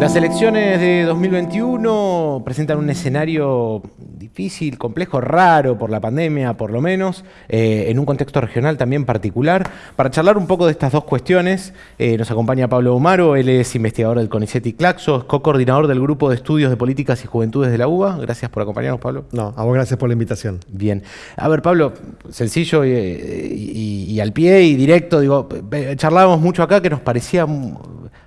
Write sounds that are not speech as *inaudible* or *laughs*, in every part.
Las elecciones de 2021 presentan un escenario difícil, complejo, raro por la pandemia, por lo menos, eh, en un contexto regional también particular. Para charlar un poco de estas dos cuestiones, eh, nos acompaña Pablo Omaro, él es investigador del CONICET y Claxo, es co-coordinador del Grupo de Estudios de Políticas y Juventudes de la UBA. Gracias por acompañarnos, Pablo. No, a vos gracias por la invitación. Bien. A ver, Pablo, sencillo y, y al pie y directo, digo, charlábamos mucho acá que nos parecía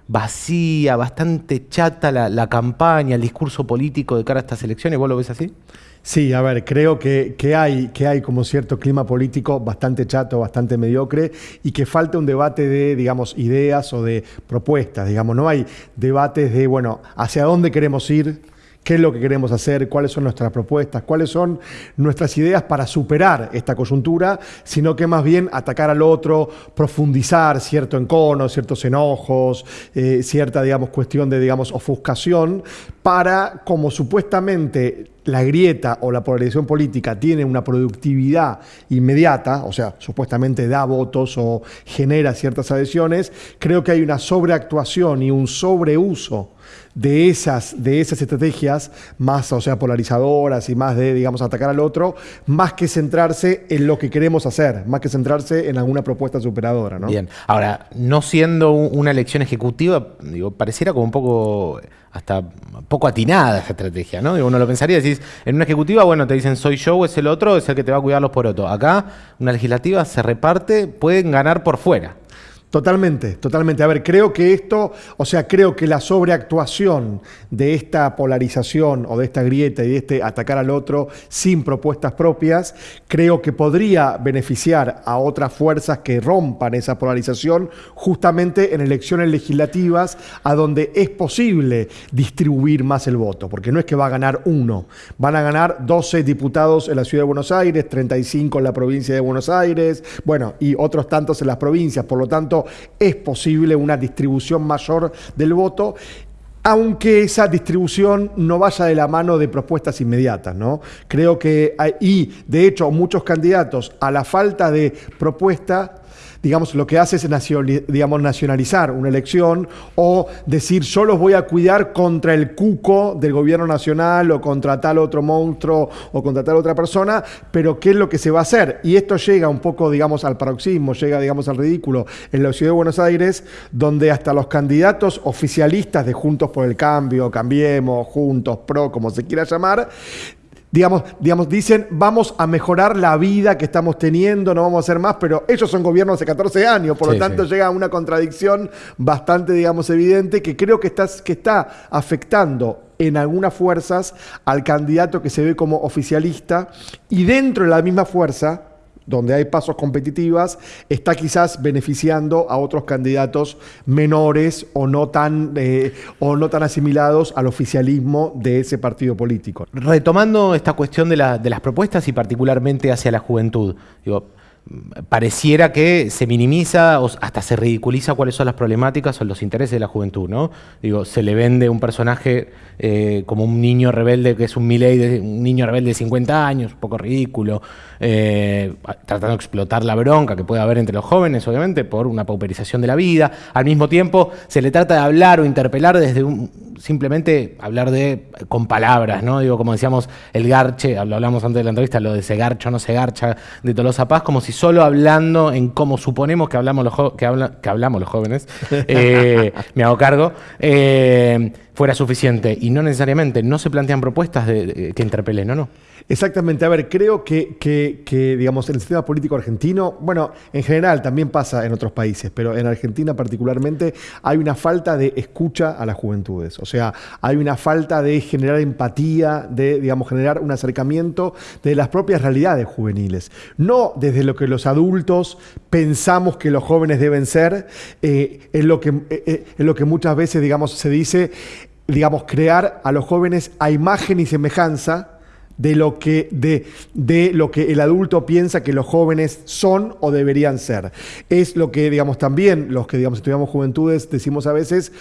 vacía, bastante chata la, campaña, el discurso político de cara a estas elecciones. ¿Vos lo ves así? Sí, a ver, creo que, hay, que hay como cierto clima político bastante chato, bastante mediocre y que falta un debate de, digamos, ideas o de propuestas, digamos, no hay debates de, bueno, hacia dónde queremos ir, qué es lo que queremos hacer, cuáles son nuestras propuestas, cuáles son nuestras ideas para superar esta coyuntura, sino que más bien atacar al otro, profundizar cierto encono, ciertos enojos, eh, cierta, digamos, cuestión de, digamos, ofuscación, para, como supuestamente la grieta o la polarización política tiene una productividad inmediata, o sea, supuestamente da votos o genera ciertas adhesiones, creo que hay una sobreactuación y un sobreuso de esas, de esas estrategias más, o sea, polarizadoras y más de, digamos, atacar al otro, más que centrarse en lo que queremos hacer, más que centrarse en alguna propuesta superadora, ¿no? Bien. Ahora, no siendo una elección ejecutiva, digo, pareciera como un poco hasta poco atinada esa estrategia, ¿no? uno lo pensaría, decís, en una ejecutiva, bueno, te dicen soy yo, es el otro, es el que te va a cuidar los porotos. Acá, una legislativa se reparte, pueden ganar por fuera. Totalmente, totalmente. A ver, creo que esto, o sea, creo que la sobreactuación de esta polarización o de esta grieta y de este atacar al otro sin propuestas propias, creo que podría beneficiar a otras fuerzas que rompan esa polarización justamente en elecciones legislativas a donde es posible distribuir más el voto, porque no es que va a ganar uno, van a ganar 12 diputados en la ciudad de Buenos Aires, 35 en la provincia de Buenos Aires, bueno, y otros tantos en las provincias, por lo tanto, es posible una distribución mayor del voto aunque esa distribución no vaya de la mano de propuestas inmediatas, ¿no? Creo que, y de hecho muchos candidatos a la falta de propuesta digamos, lo que hace es digamos, nacionalizar una elección o decir yo los voy a cuidar contra el cuco del gobierno nacional o contra tal otro monstruo o contra tal otra persona, pero ¿qué es lo que se va a hacer? Y esto llega un poco, digamos, al paroxismo, llega, digamos, al ridículo en la ciudad de Buenos Aires, donde hasta los candidatos oficialistas de Juntos por el Cambio, Cambiemos, Juntos, PRO, como se quiera llamar, Digamos, digamos, dicen, vamos a mejorar la vida que estamos teniendo, no vamos a hacer más, pero ellos son gobiernos de 14 años, por lo tanto llega a una contradicción bastante, digamos, evidente que creo que está, que está afectando en algunas fuerzas al candidato que se ve como oficialista y dentro de la misma fuerza donde hay pasos competitivas, está quizás beneficiando a otros candidatos menores o no tan, eh, o no tan asimilados al oficialismo de ese partido político. Retomando esta cuestión de, las propuestas y particularmente hacia la juventud, pareciera que se minimiza o hasta se ridiculiza cuáles son las problemáticas o los intereses de la juventud, ¿no? Digo, se le vende un personaje eh, como un niño rebelde que es un Milei, un niño rebelde de 50 años, un poco ridículo, eh, tratando de explotar la bronca que puede haber entre los jóvenes, obviamente, por una pauperización de la vida. Al mismo tiempo, se le trata de hablar o interpelar desde un, simplemente hablar de con palabras, ¿no? Digo, como decíamos, el garche, lo hablamos antes de la entrevista, lo de se garcha o no se garcha de Tolosa Paz, como si solo hablando en cómo suponemos que hablamos los, que que hablamos los jóvenes, *laughs* eh, me hago cargo, eh, fuera suficiente. Y no necesariamente, no se plantean propuestas de, que interpelen, ¿no? no. Exactamente. A ver, creo que, que, digamos, en el sistema político argentino, bueno, en general también pasa en otros países, pero en Argentina particularmente hay una falta de escucha a las juventudes. O sea, hay una falta de generar empatía, de, digamos, generar un acercamiento de las propias realidades juveniles. No desde lo que los adultos pensamos que los jóvenes deben ser, eh, lo que, eh, eh, en lo que muchas veces, digamos, se dice, digamos, crear a los jóvenes a imagen y semejanza de lo que, de, de lo que el adulto piensa que los jóvenes son o deberían ser. Es lo que, digamos, también los que, digamos, estudiamos juventudes decimos a veces,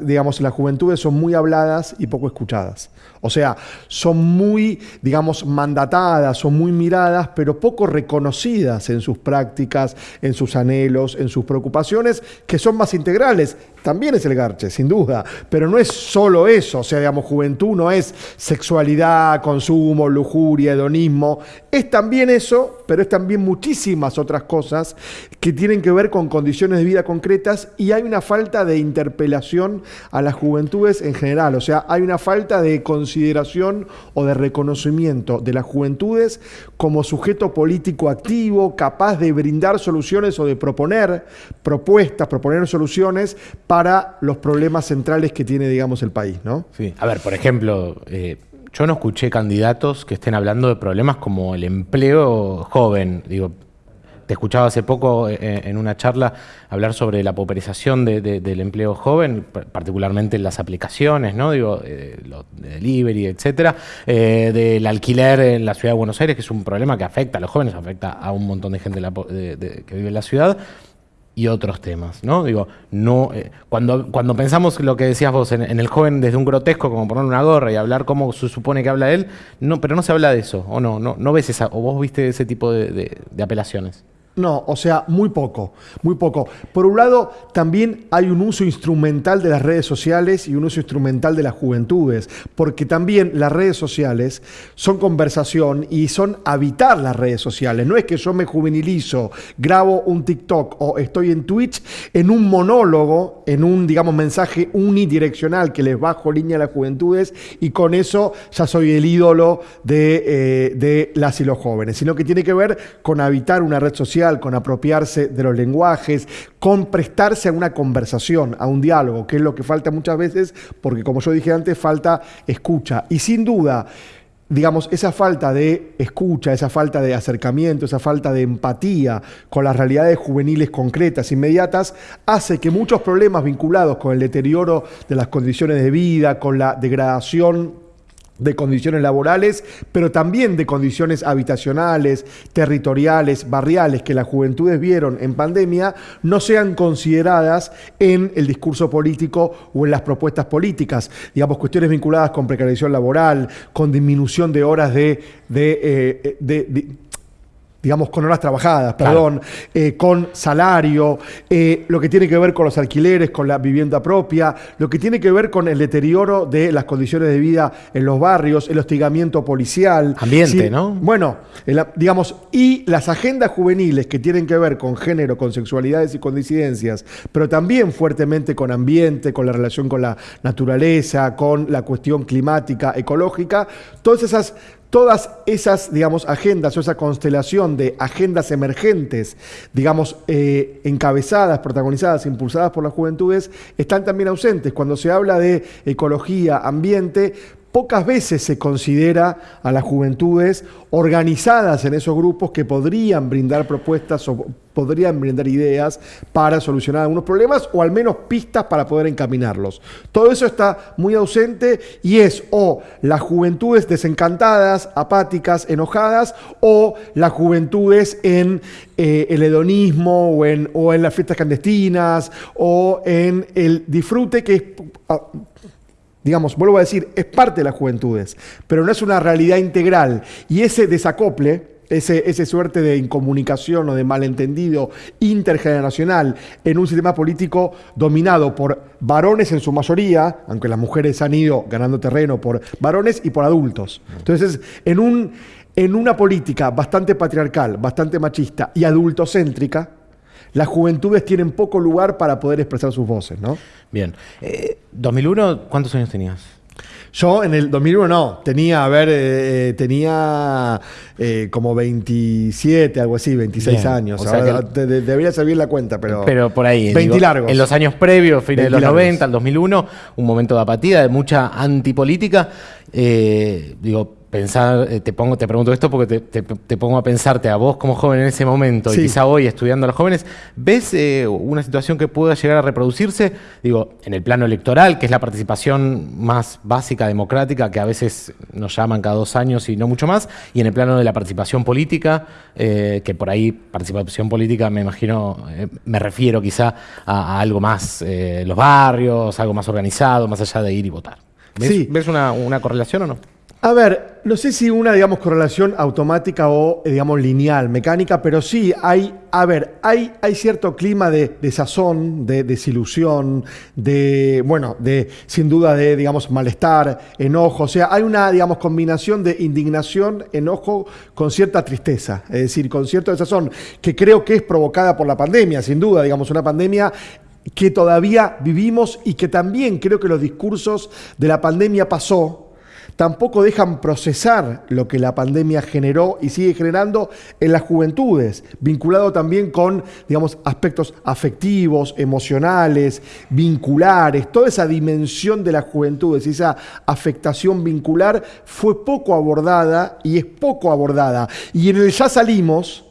digamos, las juventudes son muy habladas y poco escuchadas. O sea, son muy, digamos, mandatadas, son muy miradas, pero poco reconocidas en sus prácticas, en sus anhelos, en sus preocupaciones, que son más integrales. También es el garche, sin duda, pero no es solo eso. O sea, digamos, juventud no es sexualidad, consumo, lujuria, hedonismo. Es también eso, pero es también muchísimas otras cosas que tienen que ver con condiciones de vida concretas y hay una falta de interpelación a las juventudes en general. O sea, hay una falta de consideración o de reconocimiento de las juventudes como sujeto político activo, capaz de brindar soluciones o de proponer propuestas, proponer soluciones para los problemas centrales que tiene, digamos, el país, ¿no? Sí. A ver, por ejemplo, eh, yo no escuché candidatos que estén hablando de problemas como el empleo joven. Digo, te escuchaba hace poco eh, en una charla hablar sobre la pauperización del empleo joven, particularmente en las aplicaciones, ¿no? Digo, eh, de delivery, etcétera, eh, del alquiler en la ciudad de Buenos Aires, que es un problema que afecta a los jóvenes, afecta a un montón de gente que vive en la ciudad y otros temas, ¿no? Digo, no, eh, cuando, cuando pensamos lo que decías vos en, el joven desde un grotesco, como poner una gorra y hablar cómo se supone que habla él, no, pero no se habla de eso, o no, no, no ves esa, o vos viste ese tipo de apelaciones. No, o sea, muy poco, muy poco. Por un lado, también hay un uso instrumental de las redes sociales y un uso instrumental de las juventudes, porque también las redes sociales son conversación y son habitar las redes sociales. No es que yo me juvenilizo, grabo un TikTok o estoy en Twitch en un monólogo, en un, digamos, mensaje unidireccional que les bajo línea a las juventudes y con eso ya soy el ídolo de, eh, de las y los jóvenes, sino que tiene que ver con habitar una red social con apropiarse de los lenguajes, con prestarse a una conversación, a un diálogo, que es lo que falta muchas veces, porque como yo dije antes, falta escucha. Y sin duda, digamos, esa falta de escucha, esa falta de acercamiento, esa falta de empatía con las realidades juveniles concretas, inmediatas, hace que muchos problemas vinculados con el deterioro de las condiciones de vida, con la degradación de condiciones laborales, pero también de condiciones habitacionales, territoriales, barriales que las juventudes vieron en pandemia, no sean consideradas en el discurso político o en las propuestas políticas. Digamos, cuestiones vinculadas con precarización laboral, con disminución de horas de, de, eh, de digamos, con horas trabajadas, perdón, eh, con salario, eh, lo que tiene que ver con los alquileres, con la vivienda propia, lo que tiene que ver con el deterioro de las condiciones de vida en los barrios, el hostigamiento policial. Ambiente, ¿no? Bueno, digamos, y las agendas juveniles que tienen que ver con género, con sexualidades y con disidencias, pero también fuertemente con ambiente, con la relación con la naturaleza, con la cuestión climática, ecológica, todas esas todas esas, digamos, agendas o esa constelación de agendas emergentes, digamos, eh, encabezadas, protagonizadas, impulsadas por las juventudes, están también ausentes. Cuando se habla de ecología, ambiente, pocas veces se considera a las juventudes organizadas en esos grupos que podrían brindar propuestas o podrían brindar ideas para solucionar algunos problemas o al menos pistas para poder encaminarlos. Todo eso está muy ausente y es o las juventudes desencantadas, apáticas, enojadas o las juventudes en eh, el hedonismo o en, o en las fiestas clandestinas o en el disfrute que es ah, digamos, vuelvo a decir, es parte de las juventudes, pero no es una realidad integral. Y ese desacople, ese, ese, suerte de incomunicación o de malentendido intergeneracional en un sistema político dominado por varones en su mayoría, aunque las mujeres han ido ganando terreno por varones y por adultos. Entonces, en, un, en una política bastante patriarcal, bastante machista y adultocéntrica, las juventudes tienen poco lugar para poder expresar sus voces, ¿no? Bien. 2001, eh, ¿cuántos años tenías? Yo en el 2001 no, tenía, a ver, eh, eh, tenía como 27, algo así, 26 años. debería servir la cuenta, pero. Pero por ahí. 20 largos. En los años previos, fines de los 90, al 2001, un momento de apatía, de mucha antipolítica. digo, pensar, eh, te pongo, te pregunto esto porque te, pongo a pensarte a vos como joven en ese momento y quizá hoy estudiando a los jóvenes, ¿ves eh, una situación que pueda llegar a reproducirse? Digo, en el plano electoral, que es la participación más básica, democrática, que a veces nos llaman cada dos años y no mucho más, y en el plano de la participación política, eh, que por ahí participación política me imagino, me refiero quizá a, algo más, los barrios, algo más organizado, más allá de ir y votar. ¿Ves, una correlación o no? A ver, no sé si una, digamos, correlación automática o, digamos, lineal, mecánica, pero sí hay, a ver, hay, hay cierto clima de, sazón, de desilusión, de, bueno, de, sin duda, de, digamos, malestar, enojo. O sea, hay una, digamos, combinación de indignación, enojo con cierta tristeza, es decir, con cierto desazón, que creo que es provocada por la pandemia, sin duda, digamos, una pandemia que todavía vivimos y que también creo que los discursos de la pandemia pasó, tampoco dejan procesar lo que la pandemia generó y sigue generando en las juventudes, vinculado también con, digamos, aspectos afectivos, emocionales, vinculares, toda esa dimensión de las juventudes, esa afectación vincular fue poco abordada y es poco abordada. Y en el ya salimos,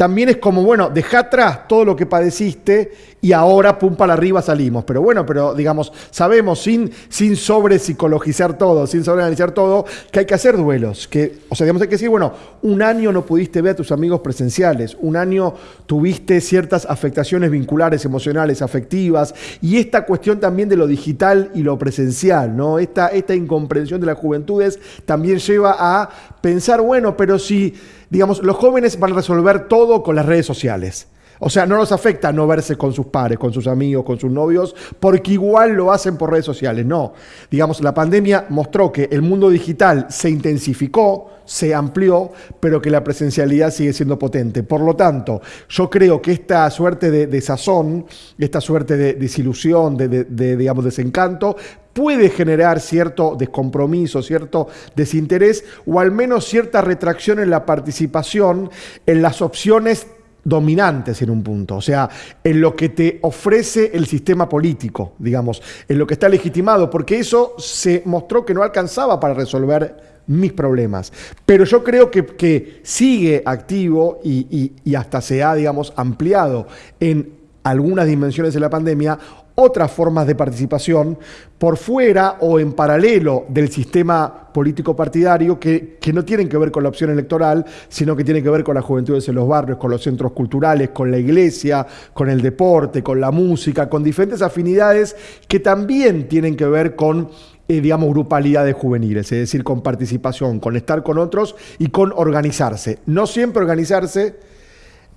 también es como, bueno, deja atrás todo lo que padeciste y ahora pum para arriba salimos. Pero bueno, pero digamos, sabemos sin, sin sobre psicologizar todo, sin sobreanalizar todo, que hay que hacer duelos. Que, o sea, digamos, hay que decir, bueno, un año no pudiste ver a tus amigos presenciales, un año tuviste ciertas afectaciones vinculares, emocionales, afectivas, y esta cuestión también de lo digital y lo presencial, ¿no? Esta, esta incomprensión de las juventudes también lleva a pensar, bueno, pero si digamos, los jóvenes van a resolver todo con las redes sociales. O sea, no nos afecta no verse con sus pares, con sus amigos, con sus novios, porque igual lo hacen por redes sociales. No. Digamos, la pandemia mostró que el mundo digital se intensificó, se amplió, pero que la presencialidad sigue siendo potente. Por lo tanto, yo creo que esta suerte de, sazón, esta suerte de desilusión, de, de, digamos, desencanto, puede generar cierto descompromiso, cierto desinterés o al menos cierta retracción en la participación en las opciones dominantes en un punto, o sea, en lo que te ofrece el sistema político, digamos, en lo que está legitimado, porque eso se mostró que no alcanzaba para resolver mis problemas. Pero yo creo que, sigue activo y, y hasta se ha, digamos, ampliado en algunas dimensiones de la pandemia otras formas de participación por fuera o en paralelo del sistema político partidario que, no tienen que ver con la opción electoral, sino que tienen que ver con las juventudes en los barrios, con los centros culturales, con la iglesia, con el deporte, con la música, con diferentes afinidades que también tienen que ver con eh, digamos, grupalidades juveniles, es decir, con participación, con estar con otros y con organizarse. No siempre organizarse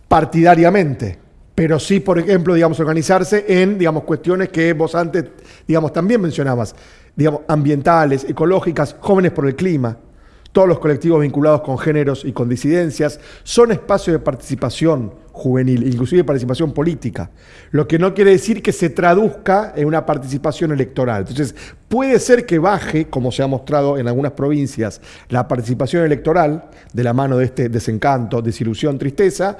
partidariamente, pero sí, por ejemplo, digamos, organizarse en, digamos, cuestiones que vos antes, digamos, también mencionabas, digamos, ambientales, ecológicas, jóvenes por el clima. Todos los colectivos vinculados con géneros y con disidencias son espacios de participación juvenil, inclusive participación política, lo que no quiere decir que se traduzca en una participación electoral. Entonces, puede ser que baje, como se ha mostrado en algunas provincias, la participación electoral de la mano de este desencanto, desilusión, tristeza,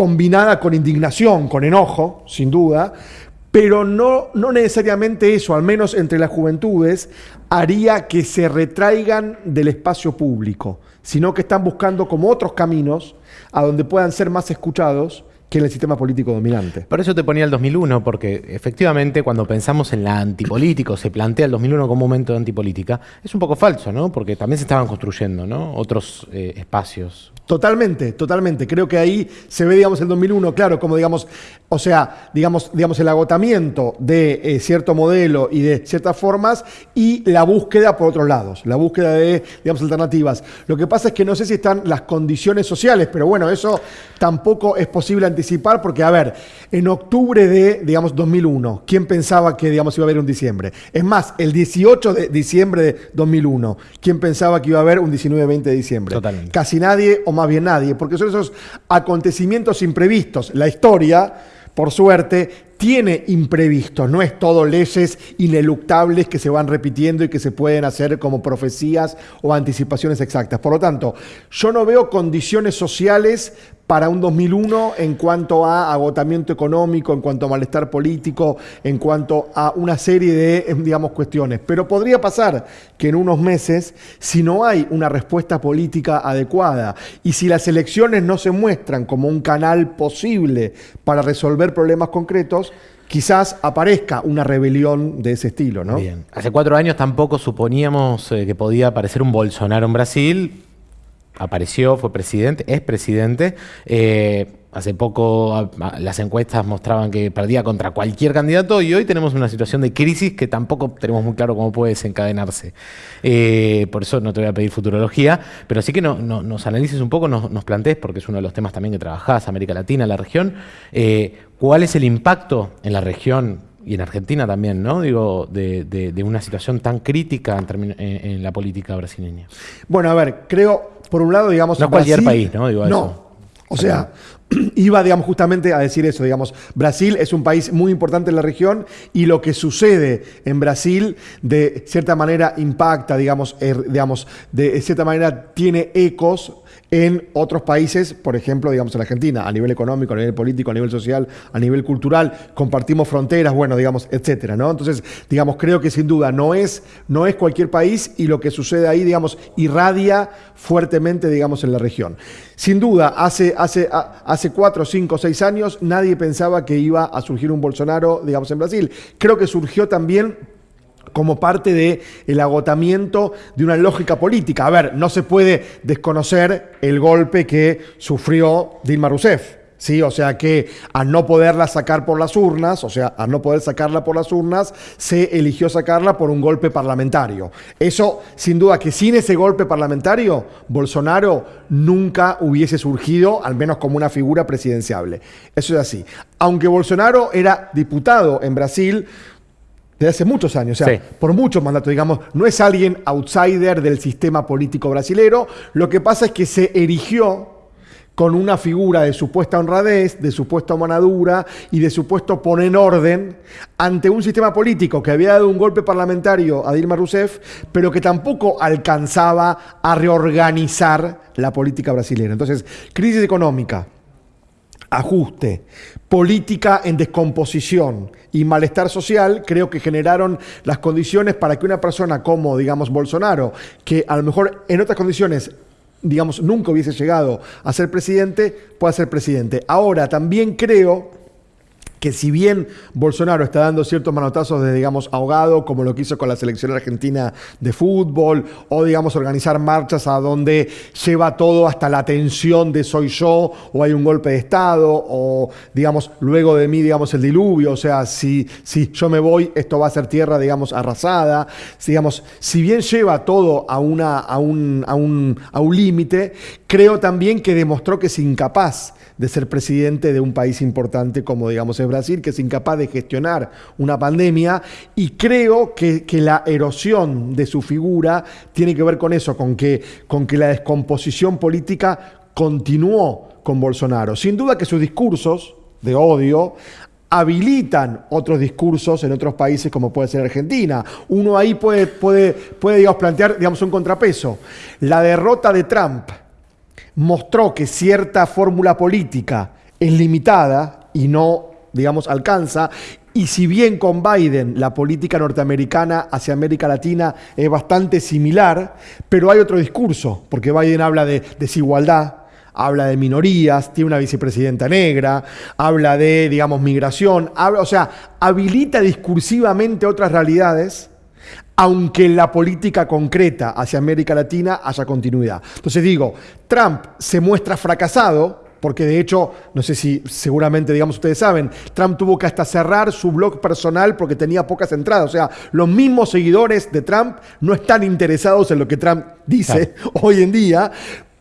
combinada con indignación, con enojo, sin duda, pero no, no necesariamente eso, al menos entre las juventudes, haría que se retraigan del espacio público, sino que están buscando como otros caminos a donde puedan ser más escuchados que en el sistema político dominante. Por eso te ponía el 2001, porque efectivamente cuando pensamos en la antipolítica, o se plantea el 2001 como un momento de antipolítica, es un poco falso, ¿no? Porque también se estaban construyendo, ¿no? Otros eh, espacios Totalmente, totalmente. Creo que ahí se ve, digamos, el 2001, claro, como, digamos, o sea, digamos, digamos el agotamiento de eh, cierto modelo y de ciertas formas y la búsqueda por otros lados, la búsqueda de, digamos, alternativas. Lo que pasa es que no sé si están las condiciones sociales, pero bueno, eso tampoco es posible anticipar porque, a ver, en octubre de, digamos, 2001, ¿quién pensaba que, digamos, iba a haber un diciembre? Es más, el 18 de diciembre de 2001, ¿quién pensaba que iba a haber un 19-20 de diciembre? Totalmente. Casi nadie o más bien nadie, porque son esos acontecimientos imprevistos. La historia, por suerte, tiene imprevistos, no es todo leyes ineluctables que se van repitiendo y que se pueden hacer como profecías o anticipaciones exactas. Por lo tanto, yo no veo condiciones sociales para un 2001 en cuanto a agotamiento económico, en cuanto a malestar político, en cuanto a una serie de, em, digamos, cuestiones. Pero podría pasar que en unos meses, si no hay una respuesta política adecuada y si las elecciones no se muestran como un canal posible para resolver problemas concretos, quizás aparezca una rebelión de ese estilo. Bien. Hace cuatro años tampoco suponíamos eh, que podía aparecer un Bolsonaro en Brasil apareció, fue presidente, es presidente. Eh, hace poco las encuestas mostraban que perdía contra cualquier candidato y hoy tenemos una situación de crisis que tampoco tenemos muy claro cómo puede desencadenarse. Eh, por eso no te voy a pedir futurología, pero sí que nos analices un poco, nos, plantees, porque es uno de los temas también que trabajás, América Latina, la región, eh, cuál es el impacto en la región y en Argentina también, ¿no? Digo, de, una situación tan crítica en, en, la política brasileña. Bueno, a ver, creo, por un lado, digamos... No cualquier país, ¿no? Digo no. O sea, *clears throat* iba, digamos, justamente a decir eso, digamos, Brasil es un país muy importante en la región y lo que sucede en Brasil de cierta manera impacta, digamos, er, digamos de cierta manera tiene ecos en otros países, por ejemplo, digamos en Argentina, a nivel económico, a nivel político, a nivel social, a nivel cultural, compartimos fronteras, bueno, digamos, etcétera, ¿no? Entonces, digamos, creo que sin duda no es, no es cualquier país y lo que sucede ahí, digamos, irradia fuertemente, digamos, en la región. Sin duda, hace, hace, hace cuatro, cinco, seis años nadie pensaba que iba a surgir un Bolsonaro, digamos, en Brasil. Creo que surgió también como parte del el agotamiento de una lógica política. A ver, no se puede desconocer el golpe que sufrió Dilma Rousseff. ¿Sí? O sea que al no poderla sacar por las urnas, o sea, al no poder sacarla por las urnas, se eligió sacarla por un golpe parlamentario. Eso, sin duda, que sin ese golpe parlamentario, Bolsonaro nunca hubiese surgido, al menos como una figura presidenciable. Eso es así. Aunque Bolsonaro era diputado en Brasil, desde hace muchos años, o sea, por muchos mandatos, digamos, no es alguien outsider del sistema político brasilero, lo que pasa es que se erigió con una figura de supuesta honradez, de supuesta manadura y de supuesto poner en orden ante un sistema político que había dado un golpe parlamentario a Dilma Rousseff, pero que tampoco alcanzaba a reorganizar la política brasileña. Entonces, crisis económica, ajuste, política en descomposición y malestar social, creo que generaron las condiciones para que una persona como, digamos, Bolsonaro, que a lo mejor en otras condiciones digamos, nunca hubiese llegado a ser presidente, pueda ser presidente. Ahora, también creo que si bien Bolsonaro está dando ciertos manotazos de, digamos, ahogado, como lo que hizo con la selección argentina de fútbol, o, digamos, organizar marchas a donde lleva todo hasta la tensión de soy yo, o hay un golpe de Estado, o, digamos, luego de mí, digamos, el diluvio, o sea, si, si yo me voy, esto va a ser tierra, digamos, arrasada, digamos, si bien lleva todo a, una, a un, a un, a un límite, creo también que demostró que es incapaz de ser presidente de un país importante como digamos es Brasil, que es incapaz de gestionar una pandemia y creo que, la erosión de su figura tiene que ver con eso, con que, con que la descomposición política continuó con Bolsonaro. Sin duda que sus discursos de odio habilitan otros discursos en otros países como puede ser Argentina. Uno ahí puede, puede, puede digamos, plantear digamos, un contrapeso. La derrota de Trump mostró que cierta fórmula política es limitada y no, digamos, alcanza. Y si bien con Biden la política norteamericana hacia América Latina es bastante similar, pero hay otro discurso, porque Biden habla de desigualdad, habla de minorías, tiene una vicepresidenta negra, habla de, digamos, migración, habla, o sea, habilita discursivamente otras realidades aunque en la política concreta hacia América Latina haya continuidad. Entonces digo, Trump se muestra fracasado, porque de hecho, no sé si seguramente, digamos, ustedes saben, Trump tuvo que hasta cerrar su blog personal porque tenía pocas entradas. O sea, los mismos seguidores de Trump no están interesados en lo que Trump dice *laughs* hoy en día,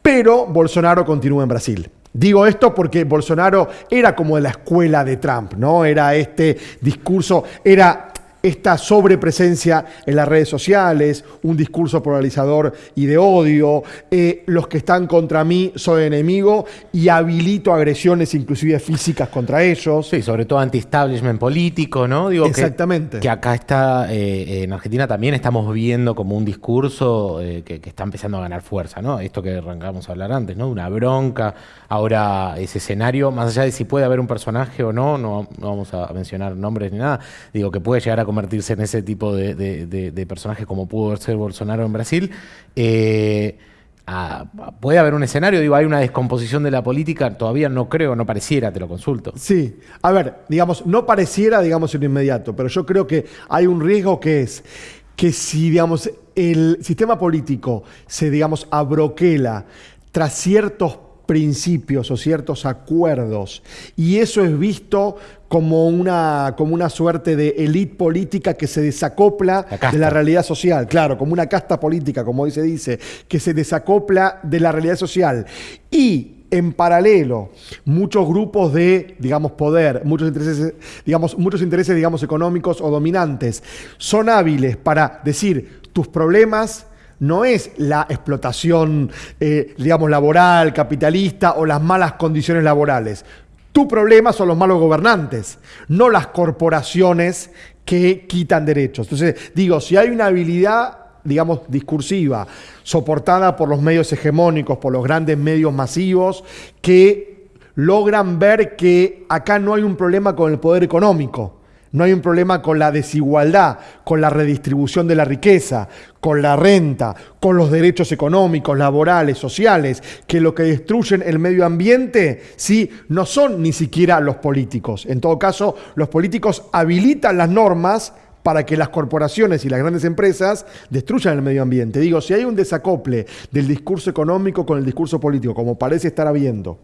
pero Bolsonaro continúa en Brasil. Digo esto porque Bolsonaro era como de la escuela de Trump, ¿no? Era este discurso, era esta sobrepresencia en las redes sociales, un discurso polarizador y de odio, eh, los que están contra mí soy enemigo y habilito agresiones inclusive físicas contra ellos. Sí, sobre todo anti-establishment político, ¿no? Digo Exactamente. Que, acá está, eh, en Argentina también estamos viendo como un discurso eh, que, está empezando a ganar fuerza, ¿no? Esto que arrancamos a hablar antes, ¿no? Una bronca, ahora ese escenario, más allá de si puede haber un personaje o no, no, no vamos a mencionar nombres ni nada, digo que puede llegar a convertirse en ese tipo de, de, personaje como pudo ser Bolsonaro en Brasil. Eh, puede haber un escenario, digo, hay una descomposición de la política, todavía no creo, no pareciera, te lo consulto. Sí, a ver, digamos, no pareciera, digamos, en inmediato, pero yo creo que hay un riesgo que es que si, digamos, el sistema político se, digamos, abroquela tras ciertos principios o ciertos acuerdos. Y eso es visto como una, como una suerte de élite política que se desacopla de la realidad social. Claro, como una casta política, como hoy se dice, que se desacopla de la realidad social. Y en paralelo, muchos grupos de, digamos, poder, muchos intereses, digamos, muchos intereses, digamos, económicos o dominantes, son hábiles para decir tus problemas no es la explotación, eh, digamos, laboral, capitalista o las malas condiciones laborales. Tu problema son los malos gobernantes, no las corporaciones que quitan derechos. Entonces, digo, si hay una habilidad, digamos, discursiva, soportada por los medios hegemónicos, por los grandes medios masivos, que logran ver que acá no hay un problema con el poder económico, no hay un problema con la desigualdad, con la redistribución de la riqueza, con la renta, con los derechos económicos, laborales, sociales, que lo que destruyen el medio ambiente, sí, no son ni siquiera los políticos. En todo caso, los políticos habilitan las normas para que las corporaciones y las grandes empresas destruyan el medio ambiente. Digo, si hay un desacople del discurso económico con el discurso político, como parece estar habiendo,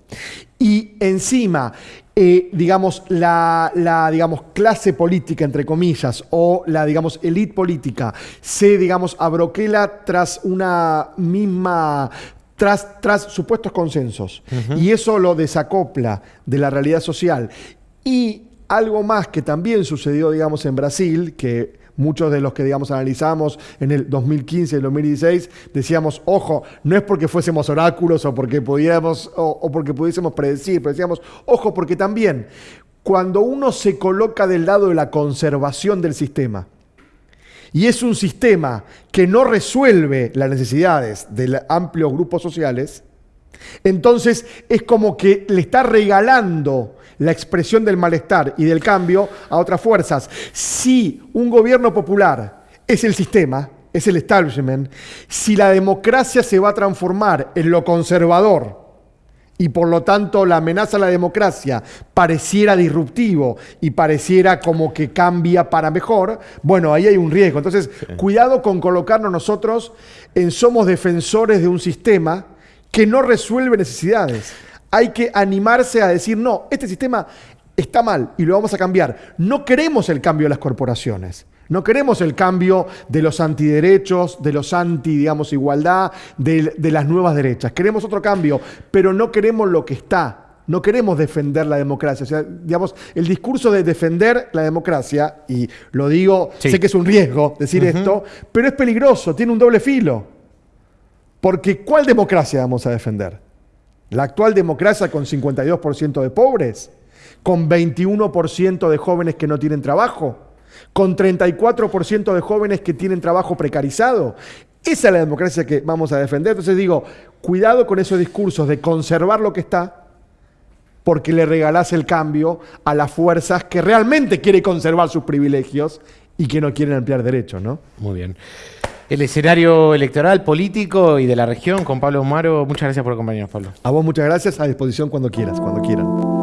y encima, eh, digamos, la, digamos, clase política, entre comillas, o la, digamos, elite política, se, digamos, abroquela tras una misma tras, tras, supuestos consensos. Y eso lo desacopla de la realidad social. Y algo más que también sucedió, digamos, en Brasil, que muchos de los que, digamos, analizamos en el 2015 y el 2016, decíamos, ojo, no es porque fuésemos oráculos o porque pudiéramos, o, porque pudiésemos predecir, pero decíamos, ojo, porque también cuando uno se coloca del lado de la conservación del sistema, y es un sistema que no resuelve las necesidades de amplios grupos sociales, entonces es como que le está regalando la expresión del malestar y del cambio a otras fuerzas. Si un gobierno popular es el sistema, es el establishment, si la democracia se va a transformar en lo conservador y por lo tanto la amenaza a la democracia pareciera disruptivo y pareciera como que cambia para mejor, bueno, ahí hay un riesgo. Entonces, cuidado con colocarnos nosotros en somos defensores de un sistema que no resuelve necesidades. Hay que animarse a decir, no, este sistema está mal y lo vamos a cambiar. No queremos el cambio de las corporaciones. No queremos el cambio de los antiderechos, de los anti, digamos, igualdad, de, las nuevas derechas. Queremos otro cambio, pero no queremos lo que está. No queremos defender la democracia. O sea, digamos, el discurso de defender la democracia, y lo digo, sé que es un riesgo decir esto, pero es peligroso, tiene un doble filo. Porque ¿cuál democracia vamos a defender? La actual democracia con 52% de pobres, con 21% de jóvenes que no tienen trabajo, con 34% de jóvenes que tienen trabajo precarizado. Esa es la democracia que vamos a defender. Entonces digo, cuidado con esos discursos de conservar lo que está, porque le regalás el cambio a las fuerzas que realmente quieren conservar sus privilegios y que no quieren ampliar derechos, ¿no? Muy bien el escenario electoral, político y de la región con Pablo Omaro. Muchas gracias por acompañarnos, Pablo. A vos muchas gracias, a disposición cuando quieras, cuando quieran.